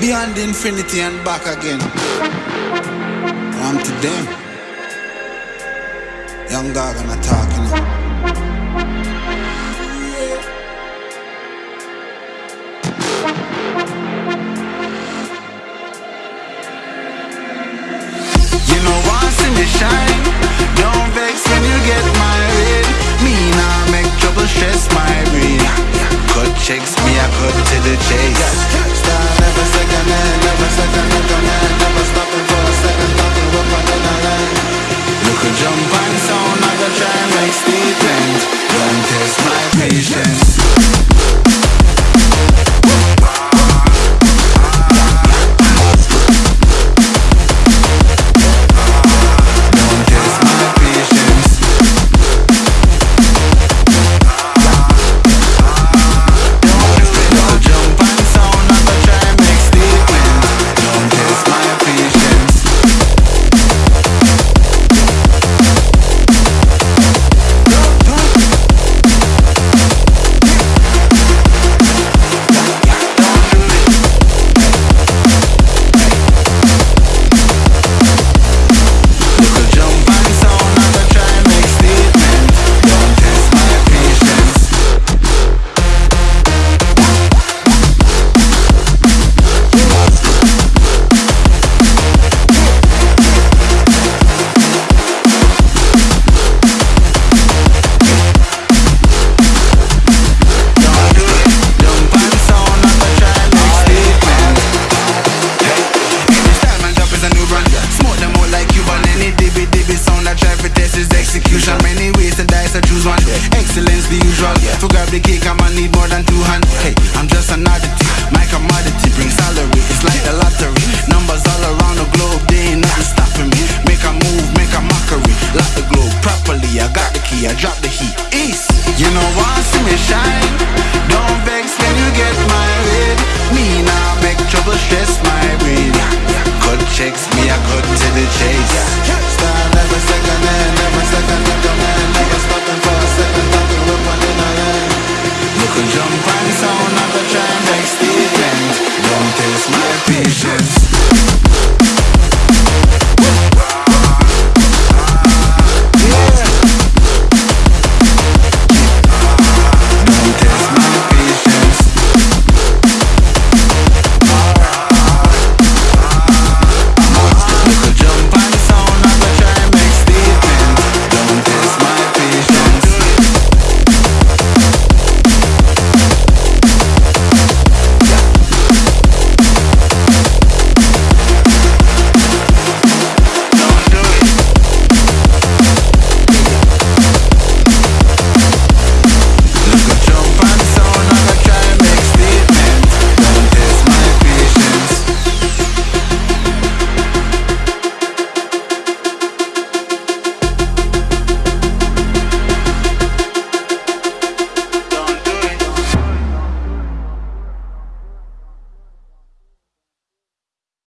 beyond infinity and back again. I'm to them. Young Gaga talking. You know, want see me shine. Don't vex when you get married. Me nah make trouble stress my brain. Cut checks, me I cut to the chase. I drop the heat. East, you know why see me shine. Don't vex when you get my married. Me now make trouble stress my brain. Cut checks, me I cut to the chase. Start every second end every second like a man, never stopping.